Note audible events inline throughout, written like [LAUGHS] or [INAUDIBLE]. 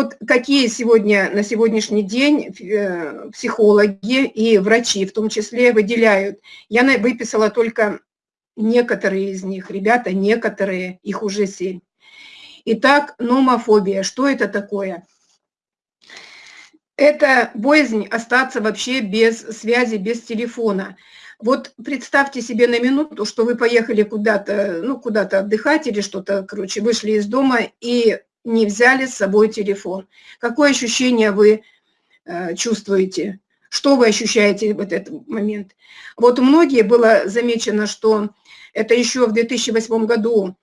вот какие сегодня, на сегодняшний день э, психологи и врачи в том числе выделяют. Я выписала только некоторые из них, ребята, некоторые, их уже семь. Итак, номофобия. Что это такое? Это боязнь остаться вообще без связи, без телефона. Вот представьте себе на минуту, что вы поехали куда-то, ну, куда-то отдыхать или что-то, короче, вышли из дома и не взяли с собой телефон. Какое ощущение вы э, чувствуете? Что вы ощущаете в этот момент? Вот у многих было замечено, что это еще в 2008 году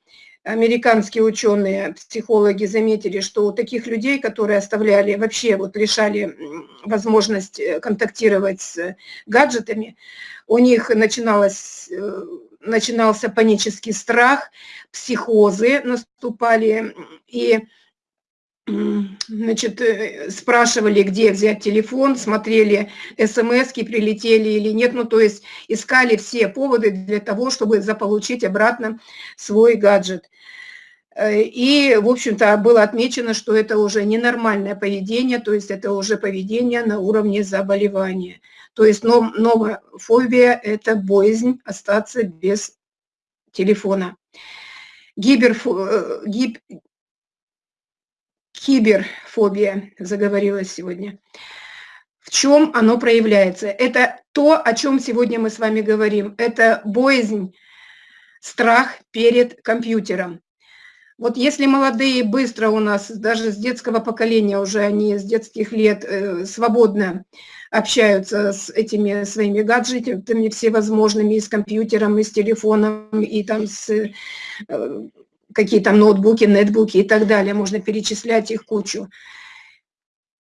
американские ученые, психологи заметили, что у таких людей, которые оставляли, вообще вот лишали возможность э, контактировать с гаджетами, у них начиналось, э, начинался панический страх, психозы наступали, и значит, э, спрашивали, где взять телефон, смотрели, смс прилетели или нет, ну, то есть искали все поводы для того, чтобы заполучить обратно свой гаджет. Э, и, в общем-то, было отмечено, что это уже ненормальное поведение, то есть это уже поведение на уровне заболевания. То есть новая фобия – это боязнь остаться без телефона. Гиберфо, э, гиб, киберфобия заговорилась сегодня. В чем оно проявляется? Это то, о чем сегодня мы с вами говорим. Это боязнь, страх перед компьютером. Вот если молодые быстро у нас, даже с детского поколения уже, они с детских лет э, свободно общаются с этими своими гаджетами всевозможными, и с компьютером, и с телефоном, и там с э, какие там ноутбуки, нетбуки и так далее, можно перечислять их кучу.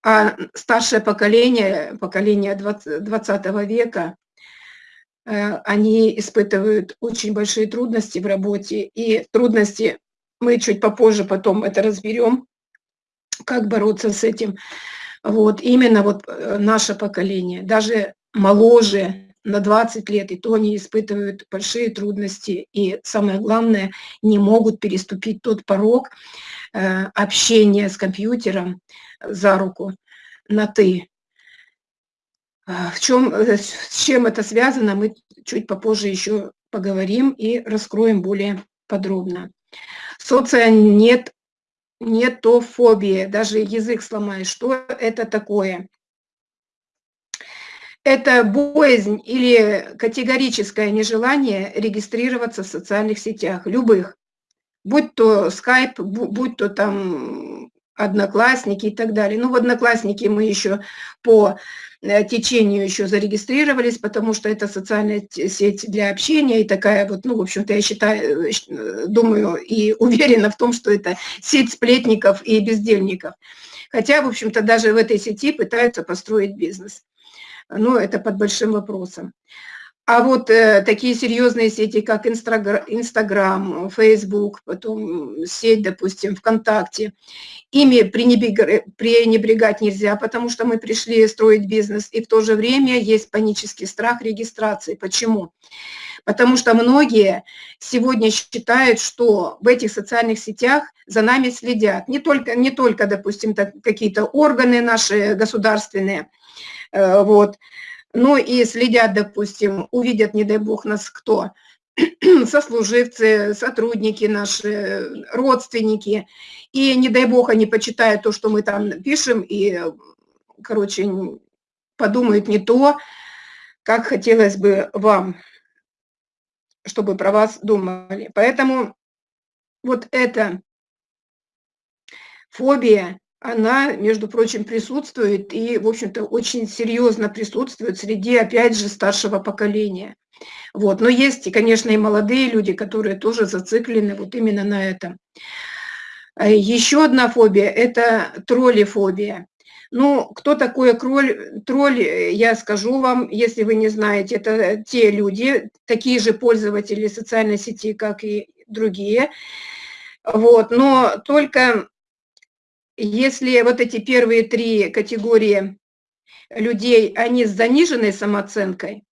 А старшее поколение, поколение 20, 20 века, э, они испытывают очень большие трудности в работе, и трудности мы чуть попозже потом это разберем, как бороться с этим. Вот, именно вот э, наше поколение, даже моложе, на 20 лет, и то они испытывают большие трудности, и самое главное, не могут переступить тот порог э, общения с компьютером за руку на «ты». А, в чем, э, с чем это связано, мы чуть попозже еще поговорим и раскроем более подробно. Соция нет, нетофобия, даже язык сломаешь. Что это такое? это боязнь или категорическое нежелание регистрироваться в социальных сетях, любых, будь то Skype, будь то там Одноклассники и так далее. Ну, в Одноклассники мы еще по э, течению еще зарегистрировались, потому что это социальная сеть для общения и такая вот, ну, в общем-то, я считаю, э, э, думаю и [LAUGHS] уверена в том, что это сеть сплетников и бездельников. Хотя, в общем-то, даже в этой сети пытаются построить бизнес ну, это под большим вопросом. А вот э, такие серьезные сети, как Инстаграм, Фейсбук, потом сеть, допустим, ВКонтакте, ими пренебрегать нельзя, потому что мы пришли строить бизнес, и в то же время есть панический страх регистрации. Почему? Потому что многие сегодня считают, что в этих социальных сетях за нами следят. Не только, не только допустим, какие-то органы наши государственные, Э, вот. Ну и следят, допустим, увидят, не дай бог, нас кто, [CLEARS THROAT] сослуживцы, сотрудники наши, родственники, и не дай бог они почитают то, что мы там пишем, и, короче, подумают не то, как хотелось бы вам, чтобы про вас думали. Поэтому вот эта фобия, она, между прочим, присутствует и, в общем-то, очень серьезно присутствует среди, опять же, старшего поколения. Вот. Но есть, конечно, и молодые люди, которые тоже зациклены вот именно на этом. А Еще одна фобия – это троллифобия. Ну, кто такой кроль, тролль, я скажу вам, если вы не знаете, это те люди, такие же пользователи социальной сети, как и другие. Вот, но только если вот эти первые три категории людей, они с заниженной самооценкой,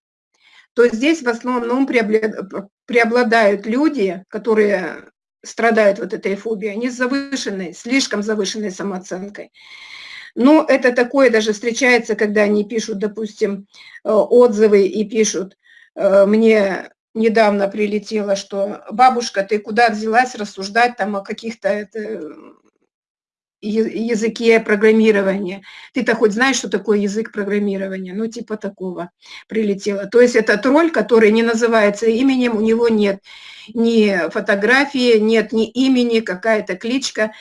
то здесь в основном преобладают люди, которые страдают вот этой фобией, они с завышенной, слишком завышенной самооценкой. Но это такое даже встречается, когда они пишут, допустим, э, отзывы и пишут, э, мне недавно прилетело, что бабушка, ты куда взялась рассуждать там о каких-то языке программирования. Ты-то хоть знаешь, что такое язык программирования? Ну, типа такого прилетело. То есть это тролль, который не называется именем, у него нет ни фотографии, нет ни имени, какая-то кличка.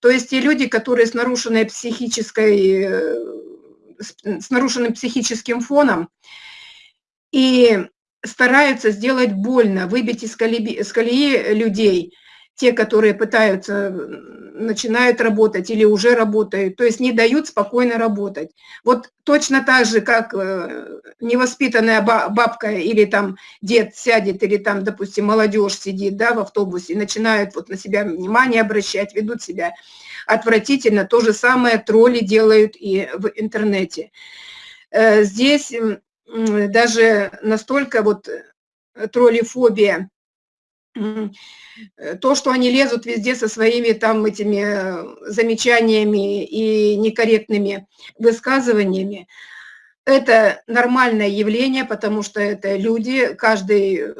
То есть те люди, которые с нарушенной психической, э, с нарушенным психическим фоном и стараются сделать больно, выбить из колеи, из колеи людей, те, которые пытаются, начинают работать или уже работают, то есть не дают спокойно работать. Вот точно так же, как э, невоспитанная бабка или там дед сядет, или там, допустим, молодежь сидит да, в автобусе, начинают вот на себя внимание обращать, ведут себя отвратительно, то же самое тролли делают и в интернете. Э, здесь даже настолько вот троллифобия то, что они лезут везде со своими там этими э, замечаниями и некорректными высказываниями, это нормальное явление, потому что это люди, каждый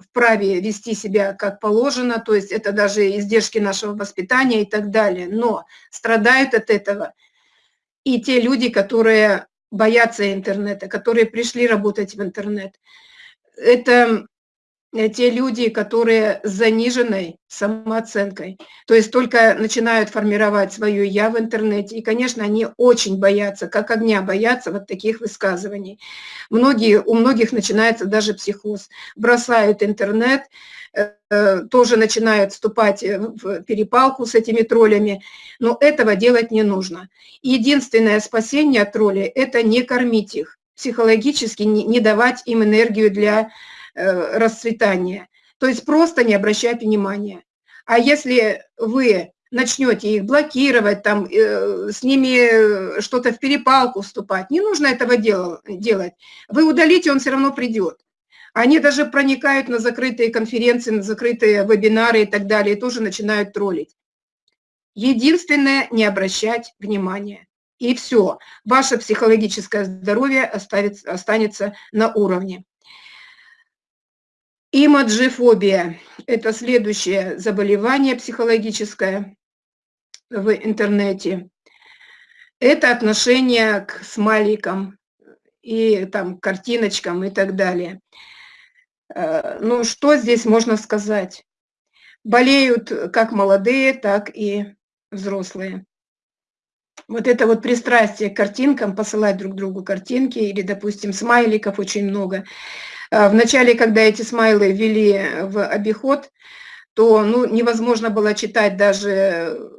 вправе вести себя как положено, то есть это даже издержки нашего воспитания и так далее. Но страдают от этого и те люди, которые боятся интернета, которые пришли работать в интернет. Это Э, те люди, которые с заниженной самооценкой, то есть только начинают формировать свое «я» в интернете, и, конечно, они очень боятся, как огня боятся вот таких высказываний. Многие, у многих начинается даже психоз, бросают интернет, э, э, тоже начинают вступать в перепалку с этими троллями, но этого делать не нужно. Единственное спасение от троллей – это не кормить их, психологически не давать им энергию для Э, расцветания. То есть просто не обращать внимания. А если вы начнете их блокировать, там, э, с ними что-то в перепалку вступать, не нужно этого дел, делать. Вы удалите, он все равно придет. Они даже проникают на закрытые конференции, на закрытые вебинары и так далее, и тоже начинают троллить. Единственное, не обращать внимания. И все, ваше психологическое здоровье оставится, останется на уровне. Имаджифобия – это следующее заболевание психологическое в интернете. Это отношение к смайликам и там картиночкам и так далее. Э, ну, что здесь можно сказать? Болеют как молодые, так и взрослые. Вот это вот пристрастие к картинкам, посылать друг другу картинки или, допустим, смайликов очень много – Вначале, когда эти смайлы ввели в обиход, то ну, невозможно было читать даже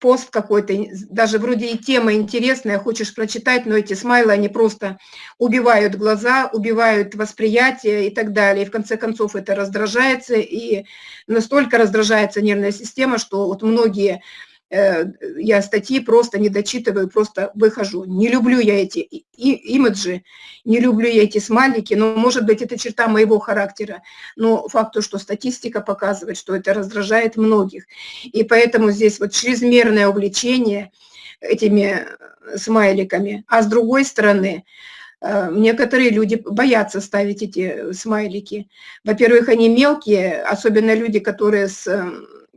пост какой-то, даже вроде и тема интересная, хочешь прочитать, но эти смайлы, они просто убивают глаза, убивают восприятие и так далее. И в конце концов это раздражается, и настолько раздражается нервная система, что вот многие Э, я статьи просто не дочитываю, просто выхожу. Не люблю я эти имиджи, не люблю я эти смайлики, но, может быть, это черта моего характера. Но факт то, что статистика показывает, что это раздражает многих. И поэтому здесь вот чрезмерное увлечение этими смайликами. А с другой стороны, э, некоторые люди боятся ставить эти смайлики. Во-первых, они мелкие, особенно люди, которые с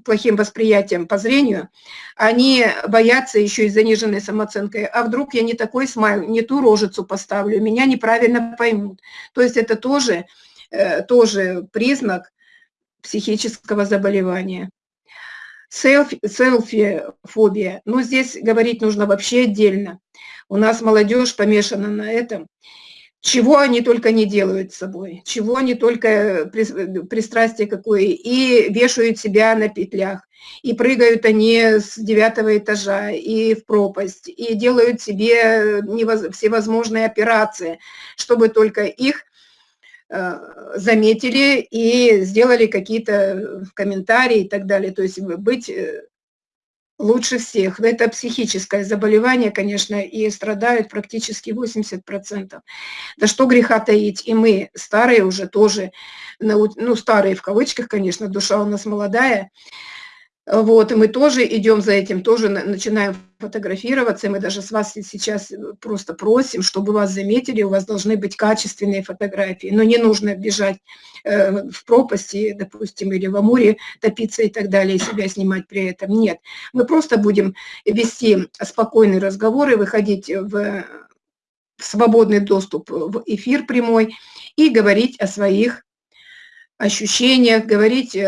плохим восприятием по зрению, они боятся еще и заниженной самооценкой. А вдруг я не такой смайл, не ту рожицу поставлю, меня неправильно поймут. То есть это тоже, э, тоже признак психического заболевания. Селфи-фобия. Ну, здесь говорить нужно вообще отдельно. У нас молодежь помешана на этом чего они только не делают с собой, чего они только пристрастие какое, и вешают себя на петлях, и прыгают они с девятого этажа и в пропасть, и делают себе всевозможные операции, чтобы только их э, заметили и сделали какие-то комментарии и так далее. То есть быть э, лучше всех. Это психическое заболевание, конечно, и страдают практически 80%. Да что греха таить, и мы, старые уже тоже, ну, старые в кавычках, конечно, душа у нас молодая, вот, и мы тоже идем за этим, тоже начинаем фотографироваться, и мы даже с вас сейчас э, просто просим, чтобы вас заметили, у вас должны быть качественные фотографии, но не нужно бежать э, в пропасти, допустим, или в Амуре топиться и так далее, и себя снимать при этом. Нет, мы просто будем вести спокойный разговор и выходить в, в свободный доступ в эфир прямой и говорить о своих ощущениях, говорить э,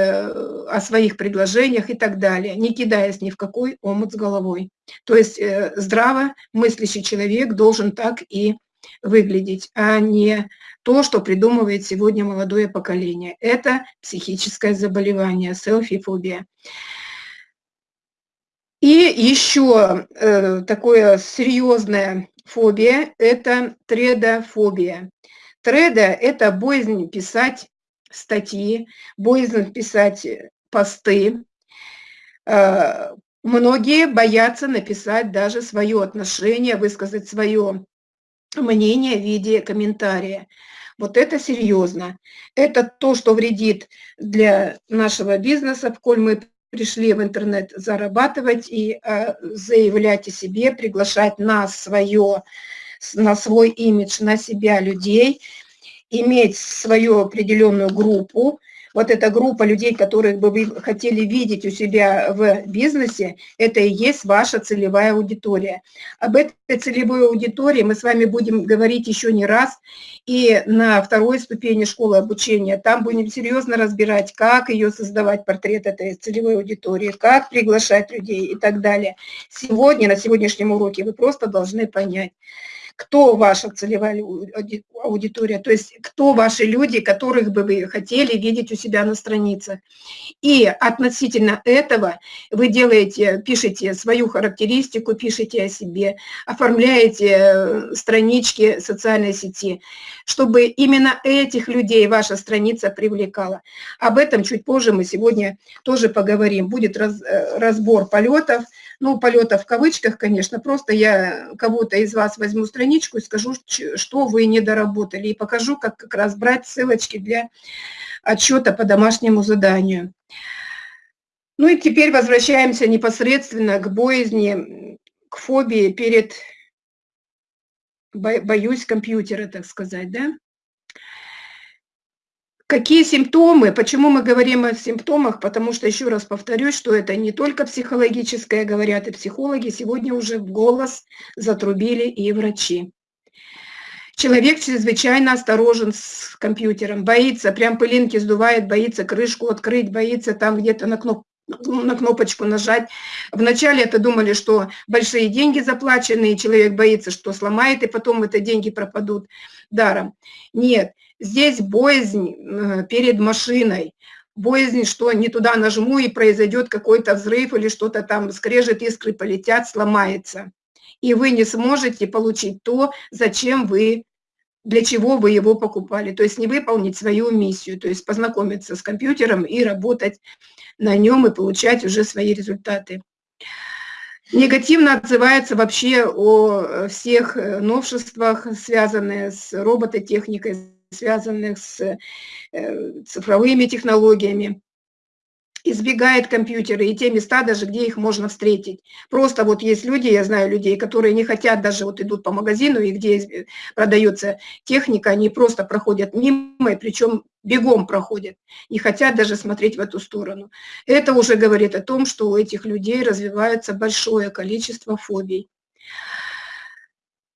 о своих предложениях и так далее, не кидаясь ни в какой омут с головой. То есть э, здраво мыслящий человек должен так и выглядеть, а не то, что придумывает сегодня молодое поколение. Это психическое заболевание, селфи-фобия. И еще э, такое серьезная фобия – это тредофобия. Треда – это боязнь писать статьи, боязнь писать э, посты. Э, многие боятся написать даже свое отношение, высказать свое мнение в виде комментария. Вот это серьезно. Это то, что вредит для нашего бизнеса, в коль мы пришли в интернет зарабатывать и э, заявлять о себе, приглашать на свое, на свой имидж, на себя людей – иметь свою определенную группу, вот эта группа людей, которых бы вы хотели видеть у себя в бизнесе, это и есть ваша целевая аудитория. Об этой целевой аудитории мы с вами будем говорить еще не раз, и на второй ступени школы обучения. Там будем серьезно разбирать, как ее создавать, портрет этой целевой аудитории, как приглашать людей и так далее. Сегодня, на сегодняшнем уроке вы просто должны понять, кто ваша целевая аудитория, то есть кто ваши люди, которых бы вы хотели видеть у себя на странице. И относительно этого вы делаете, пишете свою характеристику, пишете о себе, оформляете э, странички социальной сети, чтобы именно этих людей ваша страница привлекала. Об этом чуть позже мы сегодня тоже поговорим. Будет раз, э, разбор полетов, ну, полета в кавычках, конечно, просто я кого-то из вас возьму страничку и скажу, что вы не доработали, и покажу, как как раз брать ссылочки для отчета по домашнему заданию. Ну и теперь возвращаемся непосредственно к боязни, к фобии перед, боюсь компьютера, так сказать, да? Какие симптомы? Почему мы говорим о симптомах? Потому что, еще раз повторюсь, что это не только психологическое, говорят и психологи, сегодня уже в голос затрубили и врачи. Человек чрезвычайно осторожен с компьютером, боится, прям пылинки сдувает, боится крышку открыть, боится там где-то на кнопку на кнопочку нажать. Вначале это думали, что большие деньги заплачены, и человек боится, что сломает, и потом это деньги пропадут даром. Нет, Здесь боязнь э, перед машиной, боязнь, что не туда нажму и произойдет какой-то взрыв или что-то там скрежет, искры полетят, сломается. И вы не сможете получить то, зачем вы, для чего вы его покупали. То есть не выполнить свою миссию, то есть познакомиться с компьютером и работать на нем и получать уже свои результаты. Негативно отзывается вообще о всех э, новшествах, связанных с робототехникой, связанных с э, цифровыми технологиями, избегает компьютеры и те места даже, где их можно встретить. Просто вот есть люди, я знаю людей, которые не хотят даже, вот идут по магазину, и где продается техника, они просто проходят мимо, и причем бегом проходят, не хотят даже смотреть в эту сторону. Это уже говорит о том, что у этих людей развивается большое количество фобий.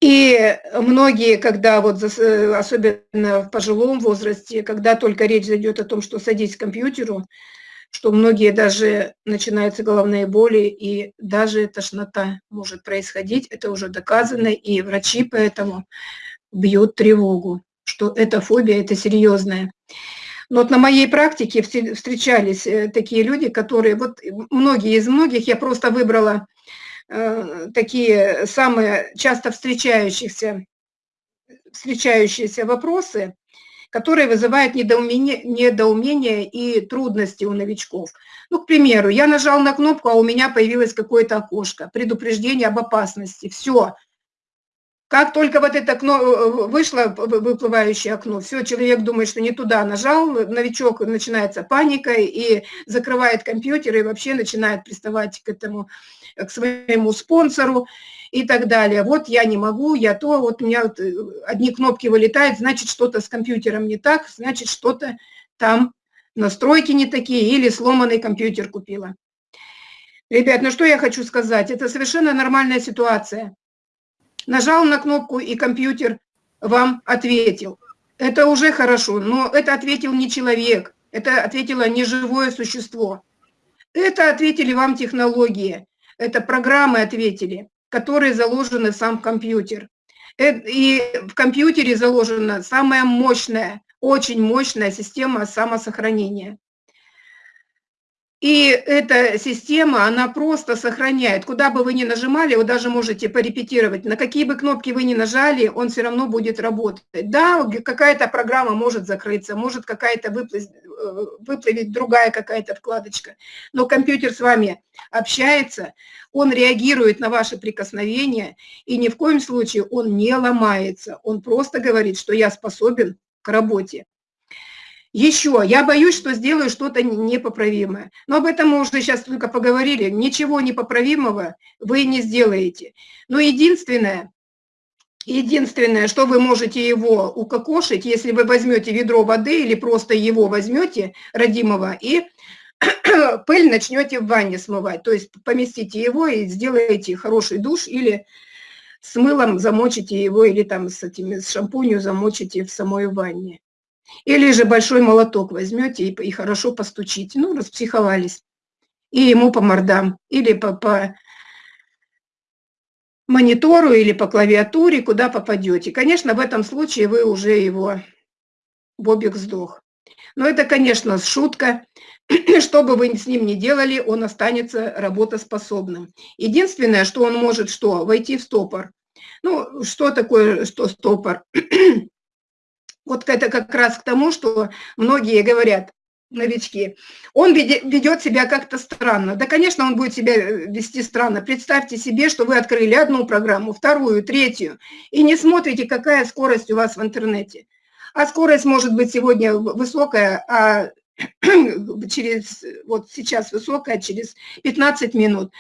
И многие, когда вот, особенно в пожилом возрасте, когда только речь зайдет о том, что садись к компьютеру, что многие даже начинаются головные боли и даже тошнота может происходить, это уже доказано, и врачи поэтому бьют тревогу, что эта фобия, это серьезная. Но вот на моей практике встречались э, такие люди, которые, вот многие из многих, я просто выбрала Э, такие самые часто встречающиеся, встречающиеся вопросы, которые вызывают недоумение, недоумение и трудности у новичков. Ну, к примеру, я нажал на кнопку, а у меня появилось какое-то окошко, предупреждение об опасности. Все, Как только вот это окно э, вышло, выплывающее окно, все, человек думает, что не туда нажал, новичок, начинается паника и закрывает компьютер и вообще начинает приставать к этому, к своему спонсору и так далее. Вот я не могу, я то, вот у меня вот э, одни кнопки вылетают, значит, что-то с компьютером не так, значит, что-то там настройки не такие или сломанный компьютер купила. Ребят, ну что я хочу сказать, это совершенно нормальная ситуация. Нажал на кнопку, и компьютер вам ответил. Это уже хорошо, но это ответил не человек, это ответило не живое существо. Это ответили вам технологии, это программы ответили, которые заложены в сам компьютер. Э, и в компьютере заложена самая мощная, очень мощная система самосохранения. И эта система, она просто сохраняет. Куда бы вы ни нажимали, вы даже можете порепетировать. На какие бы кнопки вы ни нажали, он все равно будет работать. Да, какая-то программа может закрыться, может какая-то выплыть, э, выплывет другая какая-то вкладочка. Но компьютер с вами общается, он реагирует на ваши прикосновения, и ни в коем случае он не ломается. Он просто говорит, что я способен к работе. Еще, я боюсь, что сделаю что-то непоправимое. Но об этом мы уже сейчас только поговорили. Ничего непоправимого вы не сделаете. Но единственное, единственное, что вы можете его укокошить, если вы возьмете ведро воды или просто его возьмете, родимого, и [CLEARS THROAT] пыль начнете в ванне смывать. То есть поместите его и сделаете хороший душ или с мылом замочите его, или там с, этими, с шампунью замочите в самой ванне. Или же большой молоток возьмете и, и хорошо постучите. Ну, распсиховались. И ему по мордам. Или по, по монитору, или по клавиатуре, куда попадете. Конечно, в этом случае вы уже его... Бобик сдох. Но это, конечно, шутка. [CLEARS THROAT] Что бы вы с ним ни делали, он останется работоспособным. Единственное, что он может что? Войти в стопор. Ну, что такое что стопор? [CLEARS THROAT] Вот это как раз к тому, что многие говорят, новички, он ведет себя как-то странно. Да, конечно, он будет себя э, вести странно. Представьте себе, что вы открыли одну программу, вторую, третью, и не смотрите, какая скорость у вас в интернете. А скорость может быть сегодня высокая, а [CLEARS THROAT] через, вот сейчас высокая, через 15 минут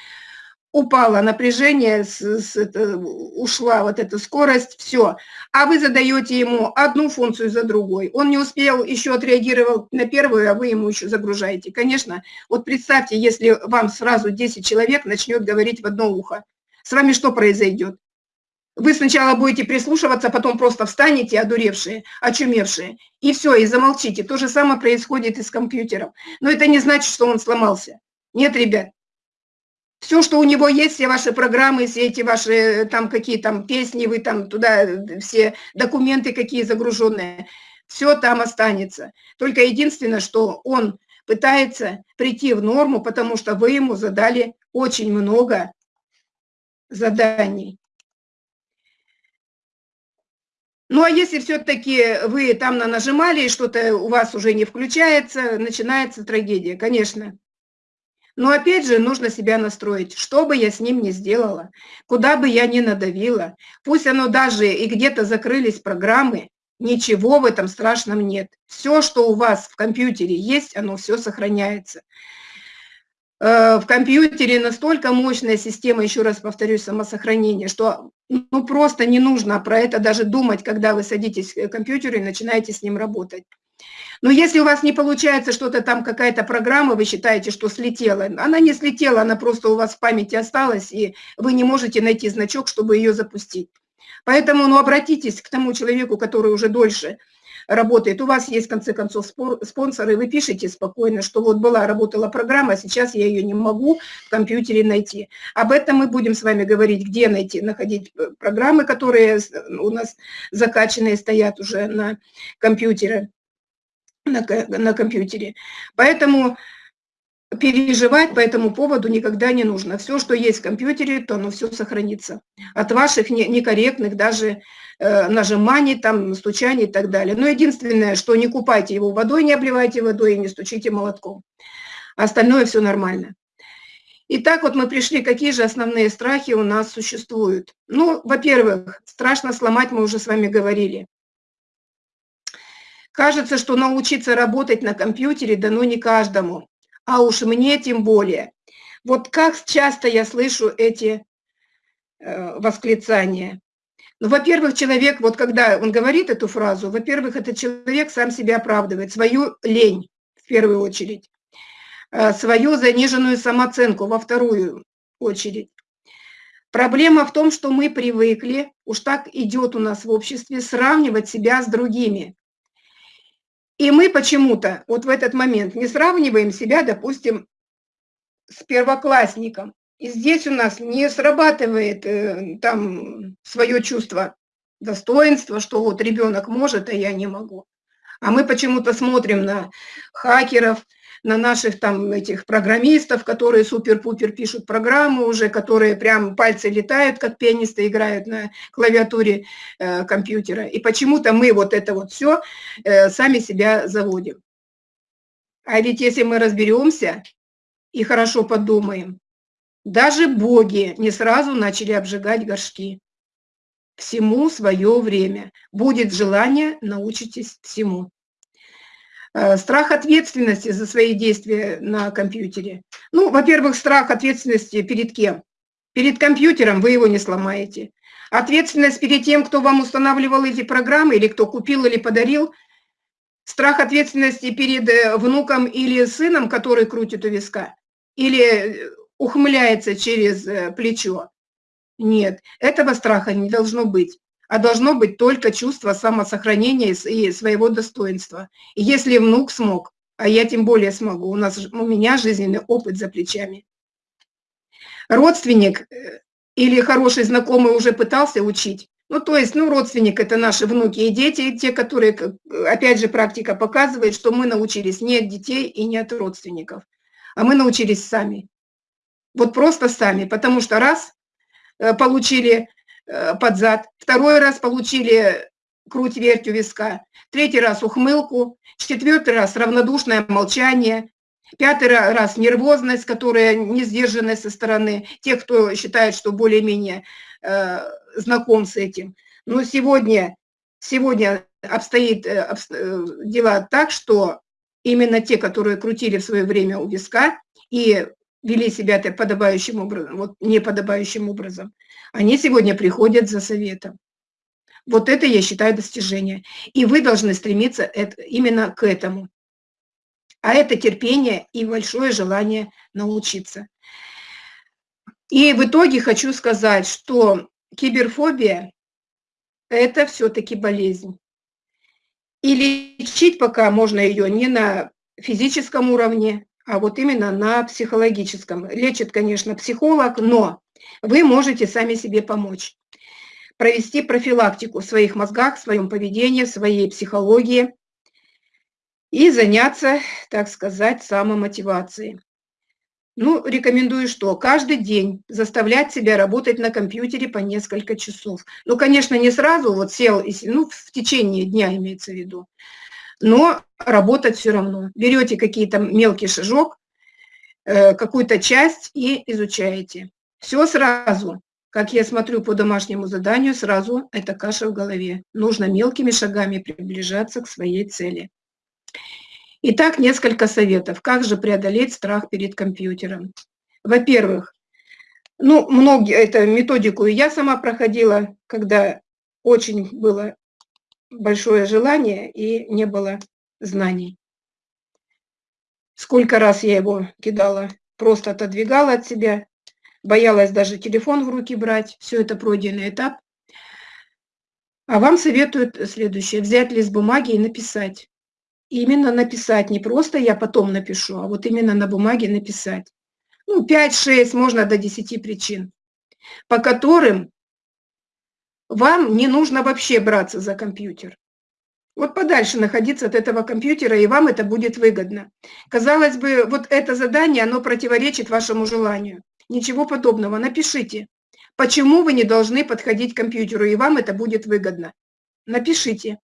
упало напряжение, с, с, это, ушла вот эта скорость, все. А вы задаете ему одну функцию за другой. Он не успел, еще отреагировал на первую, а вы ему еще загружаете. Конечно, вот представьте, если вам сразу 10 человек начнет говорить в одно ухо. С вами что произойдет? Вы сначала будете прислушиваться, потом просто встанете, одуревшие, очумевшие, и все, и замолчите. То же самое происходит и с компьютером. Но это не значит, что он сломался. Нет, ребят, все, что у него есть, все ваши программы, все эти ваши э, там какие там песни, вы там туда, э, все документы какие загруженные, все там останется. Только единственное, что он пытается прийти в норму, потому что вы ему задали очень много заданий. Ну, а если все-таки вы там нажимали, и что-то у вас уже не включается, начинается трагедия, конечно. Но опять же нужно себя настроить, что бы я с ним ни сделала, куда бы я ни надавила, пусть оно даже и где-то закрылись программы, ничего в этом страшном нет. Все, что у вас в компьютере есть, оно все сохраняется. Э, в компьютере настолько мощная система, еще раз повторюсь, самосохранения, что ну, просто не нужно про это даже думать, когда вы садитесь к компьютеру и начинаете с ним работать. Но если у вас не получается что-то там, какая-то программа, вы считаете, что слетела, она не слетела, она просто у вас в памяти осталась, и вы не можете найти значок, чтобы ее запустить. Поэтому ну, обратитесь к тому человеку, который уже дольше работает. У вас есть, в конце концов, спонсоры, вы пишете спокойно, что вот была, работала программа, сейчас я ее не могу в компьютере найти. Об этом мы будем с вами говорить, где найти, находить э, программы, которые у нас закачанные стоят уже на компьютере на, на компьютере. Поэтому переживать по этому поводу никогда не нужно. Все, что есть в компьютере, то оно все сохранится. От ваших некорректных даже э, нажиманий, там, стучаний и так далее. Но единственное, что не купайте его водой, не обливайте водой и не стучите молотком. Остальное все нормально. Итак, вот мы пришли, какие же основные страхи у нас существуют. Ну, во-первых, страшно сломать, мы уже с вами говорили. Кажется, что научиться работать на компьютере дано не каждому, а уж мне тем более. Вот как часто я слышу эти э, восклицания. Ну, во-первых, человек, вот когда он говорит эту фразу, во-первых, этот человек сам себя оправдывает, свою лень в первую очередь. Э, свою заниженную самооценку во вторую очередь. Проблема в том, что мы привыкли, уж так идет у нас в обществе, сравнивать себя с другими. И мы почему-то вот в этот момент не сравниваем себя, допустим, с первоклассником. И здесь у нас не срабатывает э, там свое чувство достоинства, что вот ребенок может, а я не могу. А мы почему-то смотрим на хакеров, на наших там этих программистов, которые супер-пупер пишут программу уже, которые прям пальцы летают, как пианисты играют на клавиатуре э, компьютера. И почему-то мы вот это вот все э, сами себя заводим. А ведь если мы разберемся и хорошо подумаем, даже боги не сразу начали обжигать горшки. Всему свое время. Будет желание, научитесь всему. Э, страх ответственности за свои действия на компьютере. Ну, во-первых, страх ответственности перед кем? Перед компьютером вы его не сломаете. Ответственность перед тем, кто вам устанавливал эти программы, или кто купил или подарил. Страх ответственности перед э, внуком или сыном, который крутит у виска. Или э, ухмыляется через плечо. Нет, этого страха не должно быть а должно быть только чувство самосохранения и своего достоинства. И если внук смог, а я тем более смогу, у, нас, у меня жизненный опыт за плечами. Родственник э, или хороший знакомый уже пытался учить, ну, то есть, ну, родственник – это наши внуки и дети, те, которые, опять же, практика показывает, что мы научились не от детей и не от родственников, а мы научились сами. Вот просто сами, потому что раз э, получили под зад, второй раз получили круть-верть у виска, третий раз ухмылку, четвертый раз равнодушное молчание, пятый раз нервозность, которая не сдержанная со стороны. Тех, кто считает, что более-менее э, знаком с этим. Но сегодня, сегодня обстоит э, обсто, э, дела так, что именно те, которые крутили в свое время у виска и вели себя подобающим образом, вот неподобающим образом, они сегодня приходят за советом. Вот это, я считаю, достижение. И вы должны стремиться это, именно к этому. А это терпение и большое желание научиться. И в итоге хочу сказать, что киберфобия – это все-таки болезнь. И лечить пока можно ее не на физическом уровне, а вот именно на психологическом. Лечит, конечно, психолог, но вы можете сами себе помочь. Провести профилактику в своих мозгах, в своем поведении, в своей психологии и заняться, так сказать, самомотивацией. Ну, рекомендую что? Каждый день заставлять себя работать на компьютере по несколько часов. Ну, конечно, не сразу, вот сел, ну, в течение дня имеется в виду, но работать все равно. Берете какие-то мелкий шажок, э, какую-то часть и изучаете. Все сразу. Как я смотрю по домашнему заданию, сразу это каша в голове. Нужно мелкими шагами приближаться к своей цели. Итак, несколько советов. Как же преодолеть страх перед компьютером? Во-первых, ну, многие, это методику я сама проходила, когда очень было большое желание и не было знаний. Сколько раз я его кидала, просто отодвигала от себя, боялась даже телефон в руки брать, все это пройденный этап. А вам советуют следующее, взять лист бумаги и написать. Именно написать, не просто я потом напишу, а вот именно на бумаге написать. Ну, 5-6, можно до 10 причин, по которым вам не нужно вообще браться за компьютер. Вот подальше находиться от этого компьютера, и вам это будет выгодно. Казалось бы, вот это задание, оно противоречит вашему желанию. Ничего подобного. Напишите, почему вы не должны подходить к компьютеру, и вам это будет выгодно. Напишите.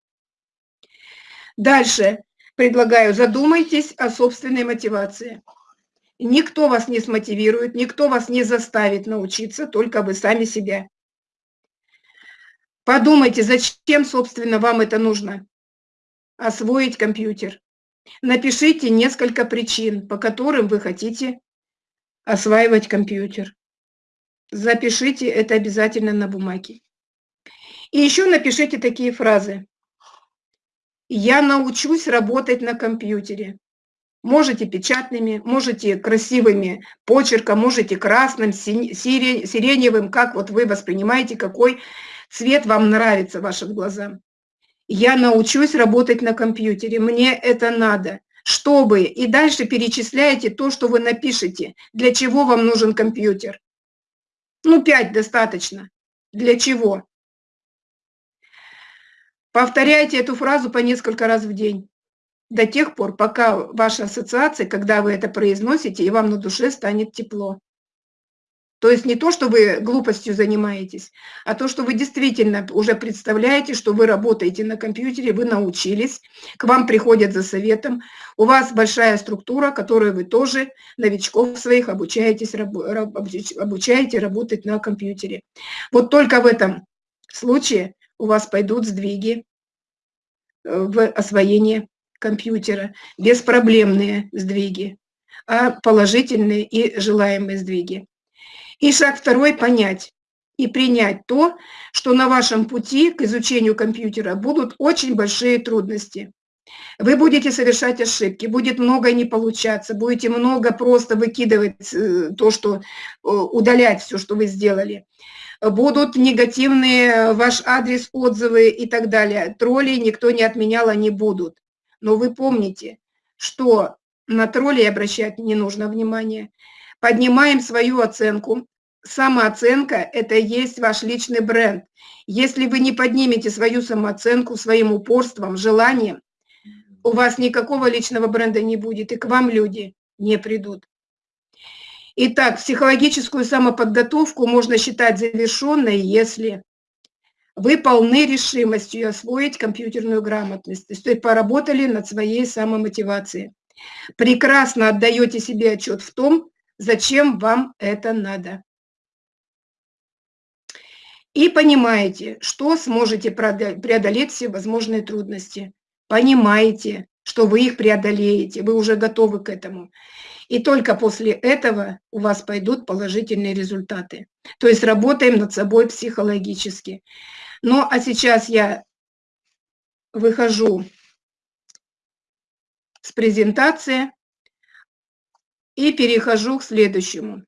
Дальше предлагаю, задумайтесь о собственной мотивации. Никто вас не смотивирует, никто вас не заставит научиться, только вы сами себя. Подумайте, зачем, собственно, вам это нужно? Освоить компьютер. Напишите несколько причин, по которым вы хотите осваивать компьютер. Запишите это обязательно на бумаге. И еще напишите такие фразы. Я научусь работать на компьютере. Можете печатными, можете красивыми почерком, можете красным, сиреневым, как вот вы воспринимаете, какой цвет вам нравится вашим глазам. Я научусь работать на компьютере, мне это надо. Чтобы, и дальше перечисляете то, что вы напишете, для чего вам нужен компьютер. Ну, пять достаточно. Для чего? Повторяйте эту фразу по несколько раз в день до тех пор, пока ваша ассоциация, когда вы это произносите, и вам на душе станет тепло. То есть не то, что вы глупостью занимаетесь, а то, что вы действительно уже представляете, что вы работаете на компьютере, вы научились, к вам приходят за советом, у вас большая структура, которую вы тоже новичков своих обучаетесь, обучаете работать на компьютере. Вот только в этом случае у вас пойдут сдвиги э, в освоении компьютера, беспроблемные сдвиги, а положительные и желаемые сдвиги. И шаг второй – понять и принять то, что на вашем пути к изучению компьютера будут очень большие трудности. Вы будете совершать ошибки, будет много не получаться, будете много просто выкидывать э, то, что э, удалять все, что вы сделали. Будут негативные ваш адрес, отзывы и так далее. Тролли никто не отменял, они будут. Но вы помните, что на троллей обращать не нужно внимания. Поднимаем свою оценку. Самооценка – это и есть ваш личный бренд. Если вы не поднимете свою самооценку своим упорством, желанием, у вас никакого личного бренда не будет, и к вам люди не придут. Итак, психологическую самоподготовку можно считать завершенной, если вы полны решимостью освоить компьютерную грамотность, то есть поработали над своей самомотивацией. Прекрасно отдаете себе отчет в том, зачем вам это надо. И понимаете, что сможете преодолеть все возможные трудности. Понимаете, что вы их преодолеете, вы уже готовы к этому. И только после этого у вас пойдут положительные результаты. То есть работаем над собой психологически. Ну, а сейчас я выхожу с презентации и перехожу к следующему.